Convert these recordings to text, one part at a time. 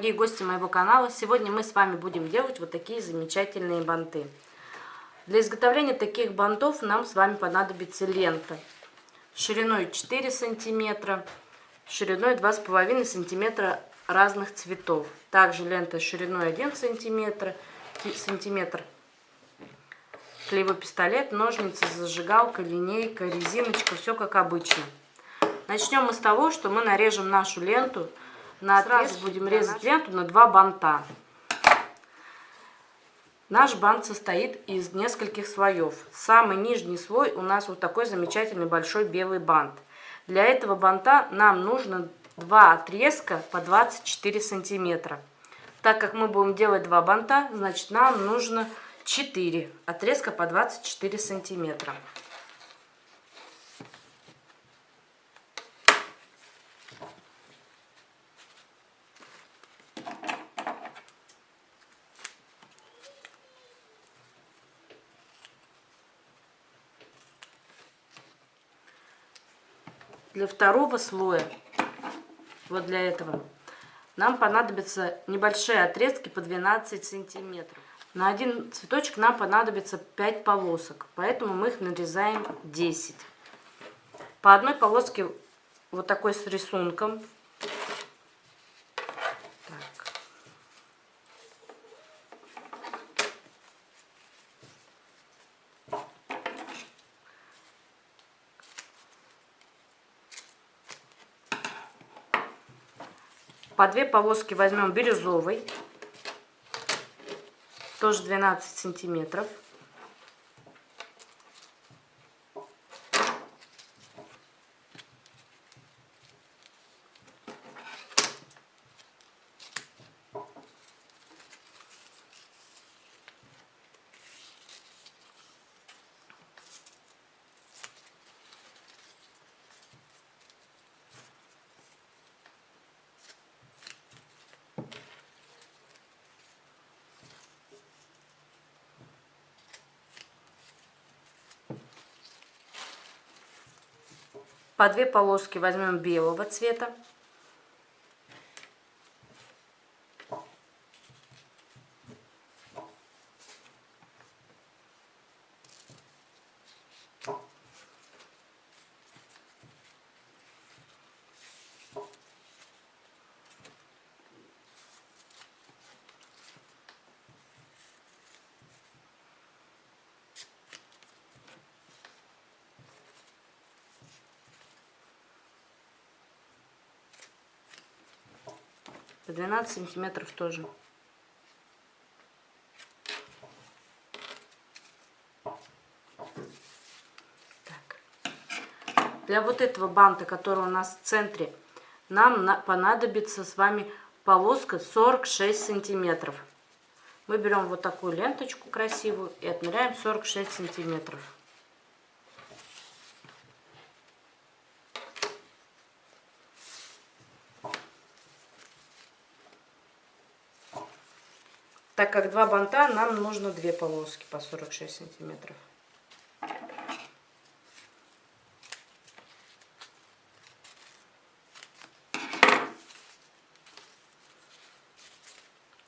дорогие гости моего канала! Сегодня мы с вами будем делать вот такие замечательные банты. Для изготовления таких бантов нам с вами понадобится лента шириной 4 сантиметра, шириной 2,5 сантиметра разных цветов. Также лента шириной 1 сантиметр, сантиметр клеевой пистолет, ножницы, зажигалка, линейка, резиночка, все как обычно. Начнем мы с того, что мы нарежем нашу ленту на Сразу будем резать ленту на два банта. Наш бант состоит из нескольких слоев. Самый нижний слой у нас вот такой замечательный большой белый бант. Для этого банта нам нужно два отрезка по 24 сантиметра. Так как мы будем делать два банта, значит нам нужно 4 отрезка по 24 сантиметра. Для второго слоя, вот для этого, нам понадобятся небольшие отрезки по 12 сантиметров. На один цветочек нам понадобится 5 полосок, поэтому мы их нарезаем 10. По одной полоске вот такой с рисунком По две полоски возьмем бирюзовый, тоже 12 сантиметров. По две полоски возьмем белого цвета. 12 сантиметров тоже. Так. Для вот этого банта, который у нас в центре, нам на, понадобится с вами полоска 46 сантиметров. Мы берем вот такую ленточку красивую и отмеряем 46 сантиметров. Так как два банта, нам нужно две полоски по 46 сантиметров.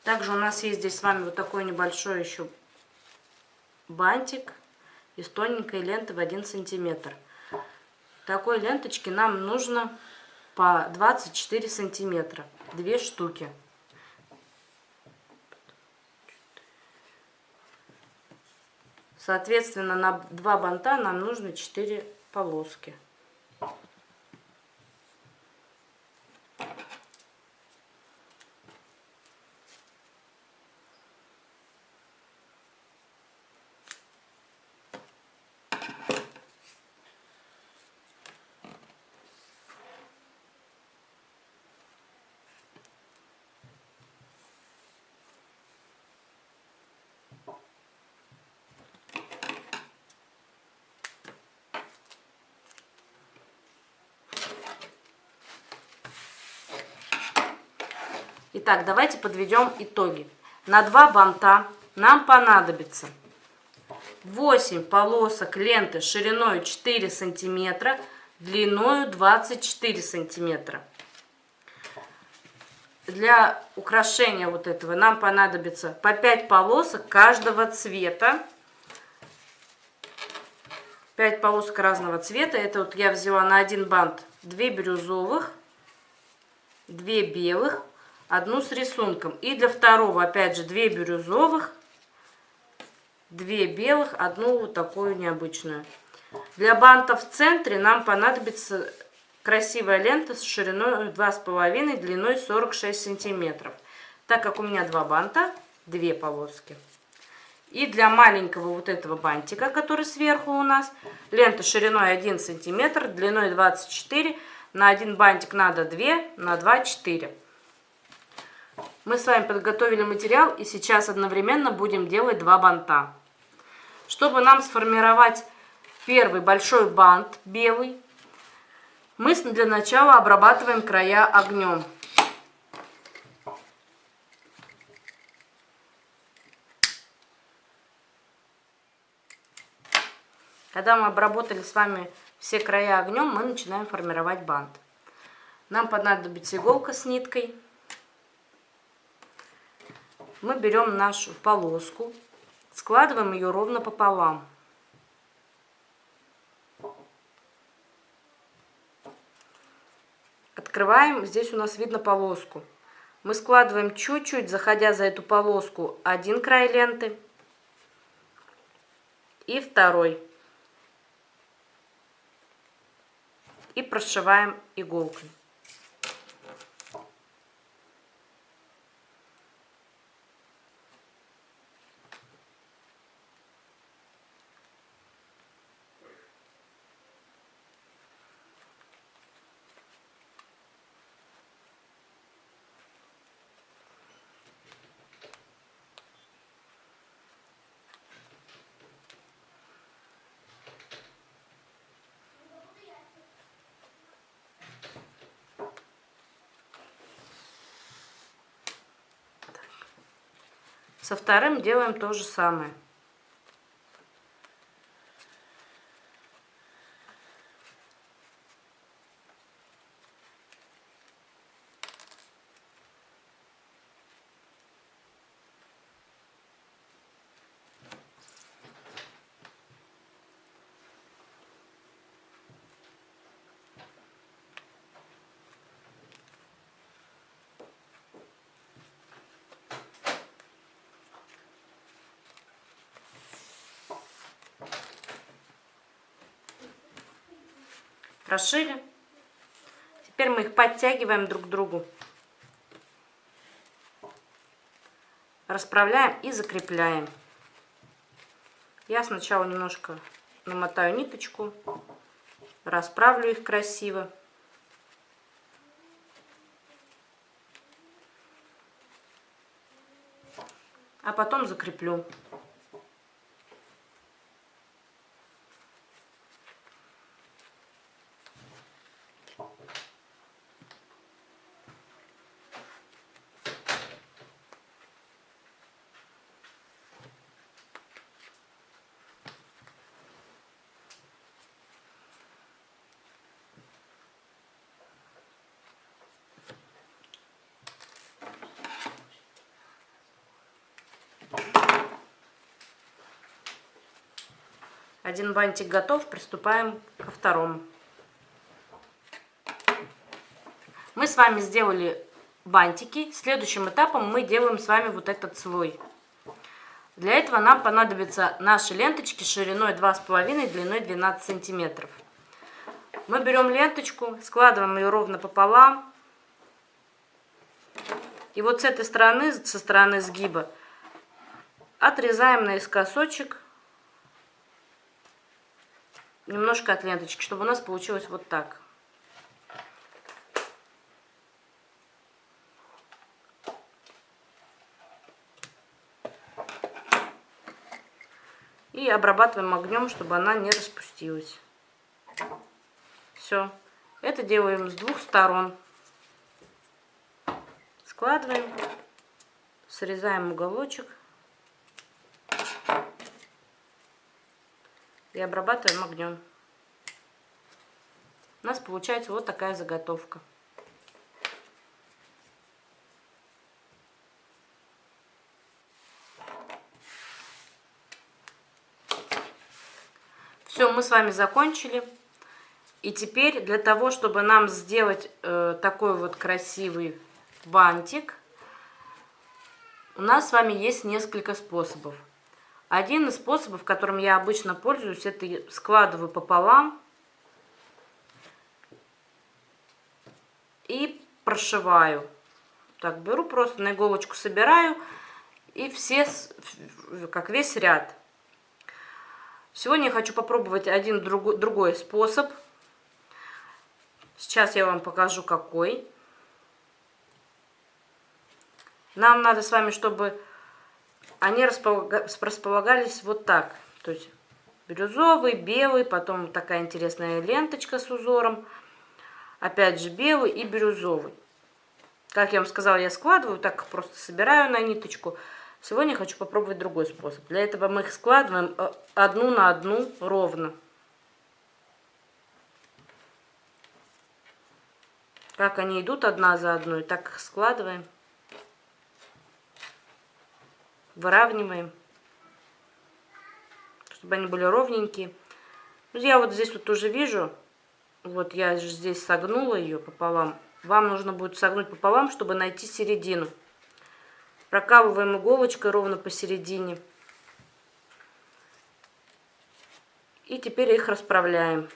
Также у нас есть здесь с вами вот такой небольшой еще бантик из тоненькой ленты в 1 сантиметр. Такой ленточки нам нужно по 24 сантиметра, две штуки. Соответственно, на два банта нам нужно 4 полоски. Итак, давайте подведем итоги. На два банта нам понадобится 8 полосок ленты шириной 4 сантиметра, длиной 24 сантиметра. для украшения вот этого нам понадобится по 5 полосок каждого цвета. 5 полосок разного цвета. Это вот я взяла на один бант 2 бирюзовых, 2 белых, одну с рисунком. И для второго опять же 2 бирюзовых, 2 белых, одну вот такую необычную. Для банта в центре нам понадобится красивая лента с шириной 2,5, длиной 46 сантиметров. Так как у меня два банта, две полоски. И для маленького вот этого бантика, который сверху у нас, лента шириной 1 сантиметр, длиной 24, на один бантик надо 2, на 2 4. Мы с вами подготовили материал и сейчас одновременно будем делать два банта. Чтобы нам сформировать первый большой бант белый, мы для начала обрабатываем края огнем. Когда мы обработали с вами все края огнем, мы начинаем формировать бант. Нам понадобится иголка с ниткой. Мы берем нашу полоску, складываем ее ровно пополам. Открываем, здесь у нас видно полоску. Мы складываем чуть-чуть, заходя за эту полоску, один край ленты и второй. И прошиваем иголкой. Со вторым делаем то же самое. Прошили. Теперь мы их подтягиваем друг к другу. Расправляем и закрепляем. Я сначала немножко намотаю ниточку, расправлю их красиво. А потом закреплю. Один бантик готов, приступаем ко второму. Мы с вами сделали бантики. Следующим этапом мы делаем с вами вот этот слой. Для этого нам понадобятся наши ленточки шириной 2,5, длиной 12 сантиметров. Мы берем ленточку, складываем ее ровно пополам. И вот с этой стороны, со стороны сгиба, отрезаем наискосочек немножко от ленточки, чтобы у нас получилось вот так. И обрабатываем огнем, чтобы она не распустилась. Все. Это делаем с двух сторон. Складываем, срезаем уголочек. и обрабатываем огнем. У нас получается вот такая заготовка. Все, мы с вами закончили. И теперь для того, чтобы нам сделать э, такой вот красивый бантик, у нас с вами есть несколько способов. Один из способов, которым я обычно пользуюсь, это складываю пополам и прошиваю. Так, беру просто на иголочку собираю и все, как весь ряд. Сегодня я хочу попробовать один другой, другой способ. Сейчас я вам покажу какой. Нам надо с вами, чтобы они располагались вот так. То есть бирюзовый, белый, потом такая интересная ленточка с узором. Опять же белый и бирюзовый. Как я вам сказала, я складываю, так просто собираю на ниточку. Сегодня хочу попробовать другой способ. Для этого мы их складываем э, одну на одну ровно. Как они идут одна за одной, так их складываем выравниваем, чтобы они были ровненькие. Ну, я вот здесь вот уже вижу, вот я же здесь согнула ее пополам. Вам нужно будет согнуть пополам, чтобы найти середину. Прокалываем иголочкой ровно посередине. И теперь их расправляем.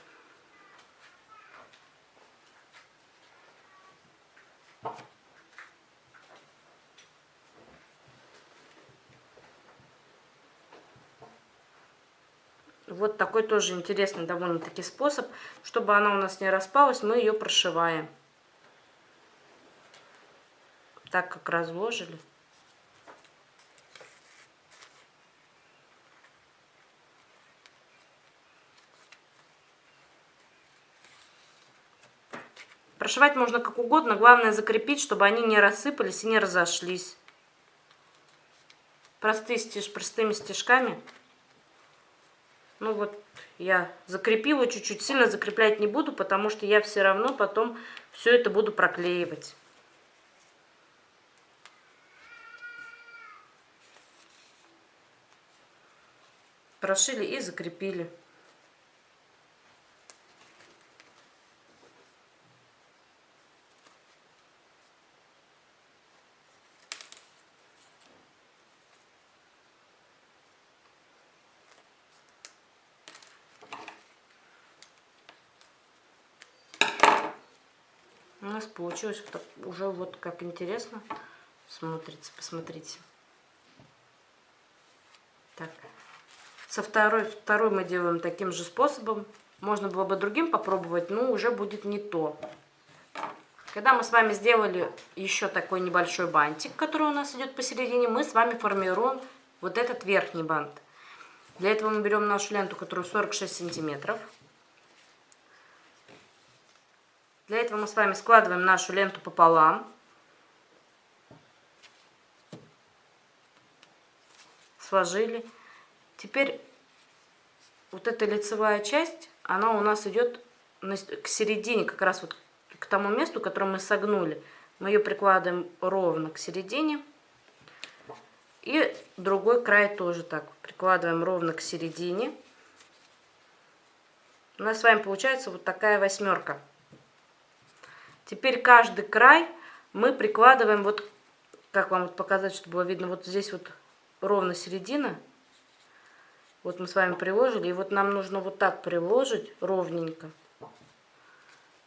Вот такой тоже интересный довольно-таки способ. Чтобы она у нас не распалась, мы ее прошиваем. Так как разложили. Прошивать можно как угодно, главное закрепить, чтобы они не рассыпались и не разошлись. Простые стиж, простыми стежками. Ну вот я закрепила чуть-чуть, сильно закреплять не буду, потому что я все равно потом все это буду проклеивать. Прошили и закрепили. У нас получилось уже вот как интересно смотрится, посмотрите. Так, со второй, второй мы делаем таким же способом. Можно было бы другим попробовать, но уже будет не то. Когда мы с вами сделали еще такой небольшой бантик, который у нас идет посередине, мы с вами формируем вот этот верхний бант. Для этого мы берем нашу ленту, которую 46 сантиметров. Для этого мы с вами складываем нашу ленту пополам. Сложили. Теперь вот эта лицевая часть, она у нас идет к середине, как раз вот к тому месту, которое мы согнули. Мы ее прикладываем ровно к середине. И другой край тоже так. Прикладываем ровно к середине. У нас с вами получается вот такая восьмерка. Теперь каждый край мы прикладываем, вот как вам показать, чтобы было видно, вот здесь вот ровно середина. Вот мы с вами приложили, и вот нам нужно вот так приложить ровненько,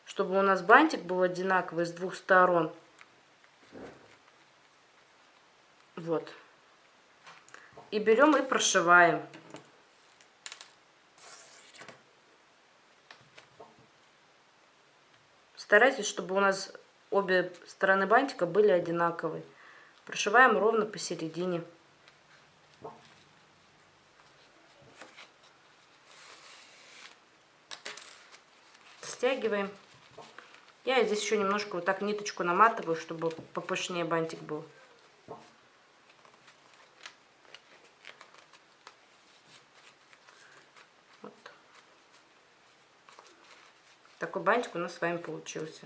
чтобы у нас бантик был одинаковый с двух сторон. Вот. И берем и прошиваем. Старайтесь, чтобы у нас обе стороны бантика были одинаковые. Прошиваем ровно посередине. Стягиваем. Я здесь еще немножко вот так ниточку наматываю, чтобы попышнее бантик был. Такой бантик у нас с вами получился.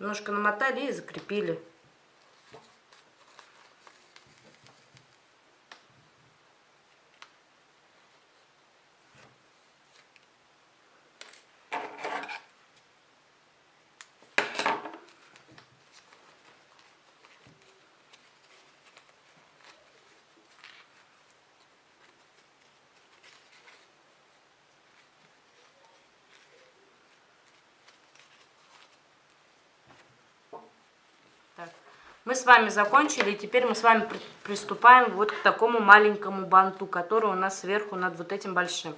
Немножко намотали и закрепили. Мы с вами закончили, и теперь мы с вами приступаем вот к такому маленькому банту, который у нас сверху над вот этим большим.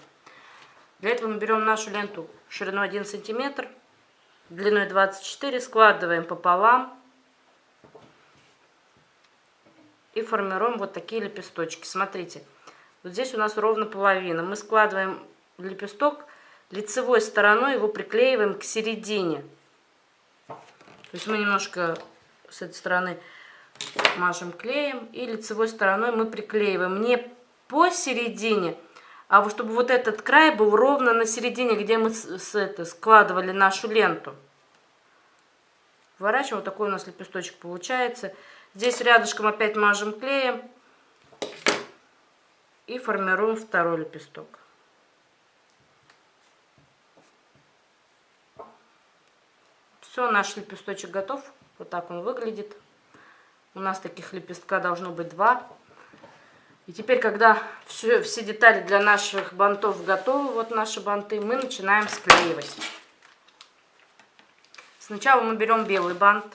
Для этого мы берем нашу ленту шириной 1 сантиметр, длиной 24, складываем пополам и формируем вот такие лепесточки. Смотрите, вот здесь у нас ровно половина. Мы складываем лепесток лицевой стороной, его приклеиваем к середине. То есть мы немножко с этой стороны мажем клеем и лицевой стороной мы приклеиваем не посередине, а вот чтобы вот этот край был ровно на середине, где мы с, с это, складывали нашу ленту. Вворачиваем, вот такой у нас лепесточек получается. Здесь рядышком опять мажем клеем и формируем второй лепесток. Все, наш лепесточек готов. Вот так он выглядит. У нас таких лепестка должно быть два. И теперь, когда все, все детали для наших бантов готовы, вот наши банты, мы начинаем склеивать. Сначала мы берем белый бант.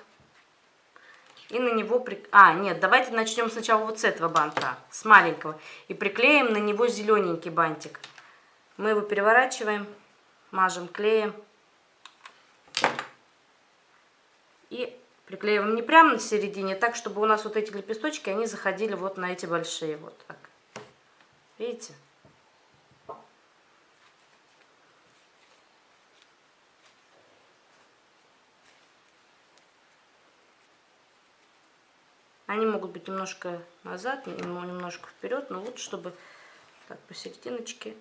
И на него... При... А, нет, давайте начнем сначала вот с этого банта, с маленького. И приклеим на него зелененький бантик. Мы его переворачиваем, мажем клеем. И Приклеиваем не прямо на середине, так, чтобы у нас вот эти лепесточки, они заходили вот на эти большие. Вот так. Видите? Они могут быть немножко назад, немножко вперед, но лучше, чтобы так посерединочке,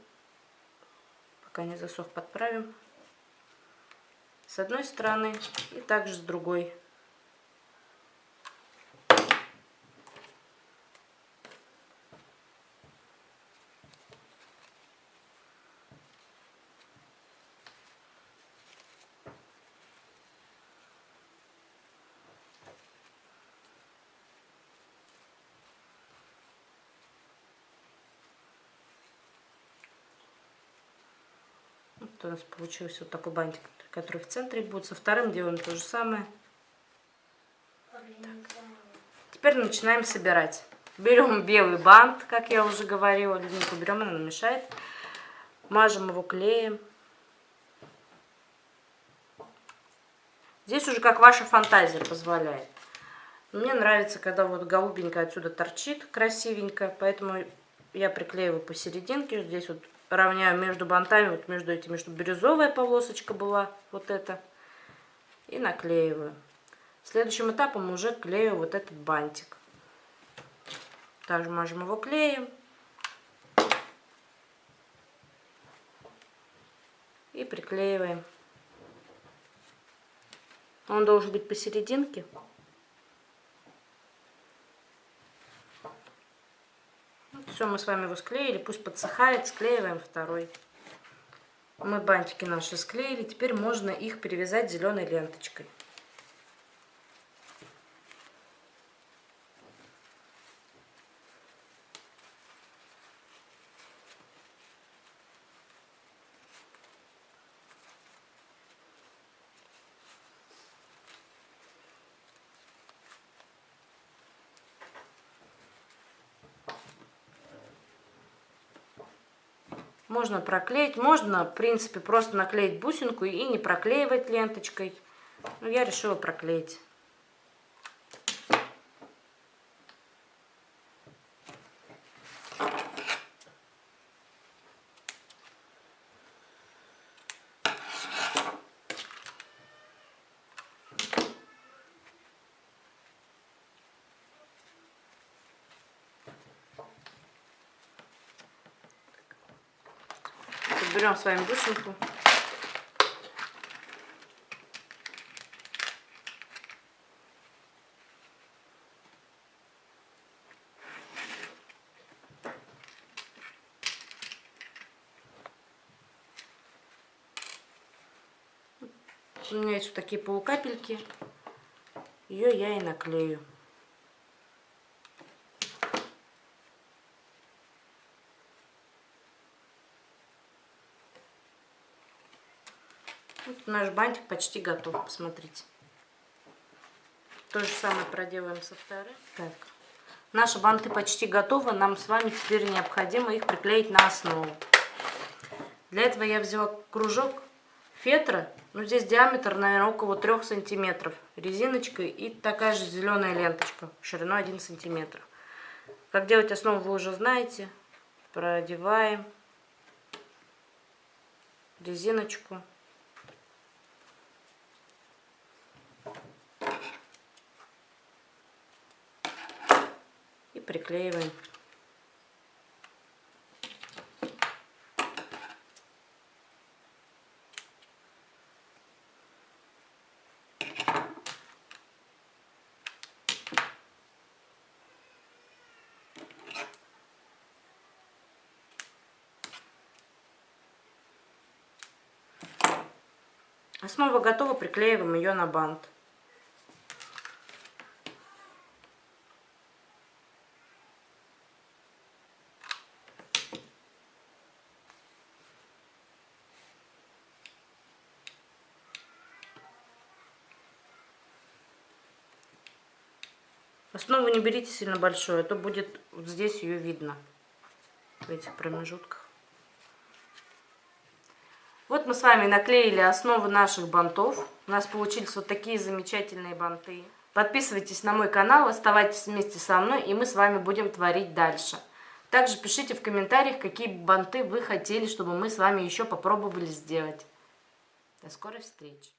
пока не засох, подправим. С одной стороны и также с другой. Вот у нас получился вот такой бантик, который в центре будет. Со вторым делаем то же самое. Так. Теперь начинаем собирать. Берем белый бант, как я уже говорила. Линейку берем, она мешает. Мажем его клеем. Здесь уже как ваша фантазия позволяет. Мне нравится, когда вот голубенькая отсюда торчит красивенько, поэтому я приклеиваю посерединке. Здесь вот равняю между бантами, вот между этими, чтобы бирюзовая полосочка была, вот эта, и наклеиваю. Следующим этапом уже клею вот этот бантик. Также мажем его клеем. И приклеиваем. Он должен быть посерединке. Все, мы с вами его склеили, пусть подсыхает, склеиваем второй. Мы бантики наши склеили, теперь можно их перевязать зеленой ленточкой. Можно проклеить, можно, в принципе, просто наклеить бусинку и не проклеивать ленточкой. Но я решила проклеить. Берем с вами бусинку. У меня есть вот такие полукапельки. Ее я и наклею. Наш бантик почти готов, посмотрите. То же самое проделаем со вторым. Так. Наши банты почти готовы. Нам с вами теперь необходимо их приклеить на основу. Для этого я взяла кружок фетра. Ну, здесь диаметр, наверное, около 3 сантиметров. Резиночка и такая же зеленая ленточка шириной 1 сантиметр. Как делать основу вы уже знаете. Продеваем резиночку. И приклеиваем. Основа готова, приклеиваем ее на бант. Основу не берите сильно большую, а то будет вот здесь ее видно в этих промежутках. Вот мы с вами наклеили основу наших бантов. У нас получились вот такие замечательные банты. Подписывайтесь на мой канал, оставайтесь вместе со мной, и мы с вами будем творить дальше. Также пишите в комментариях, какие банты вы хотели, чтобы мы с вами еще попробовали сделать. До скорой встречи!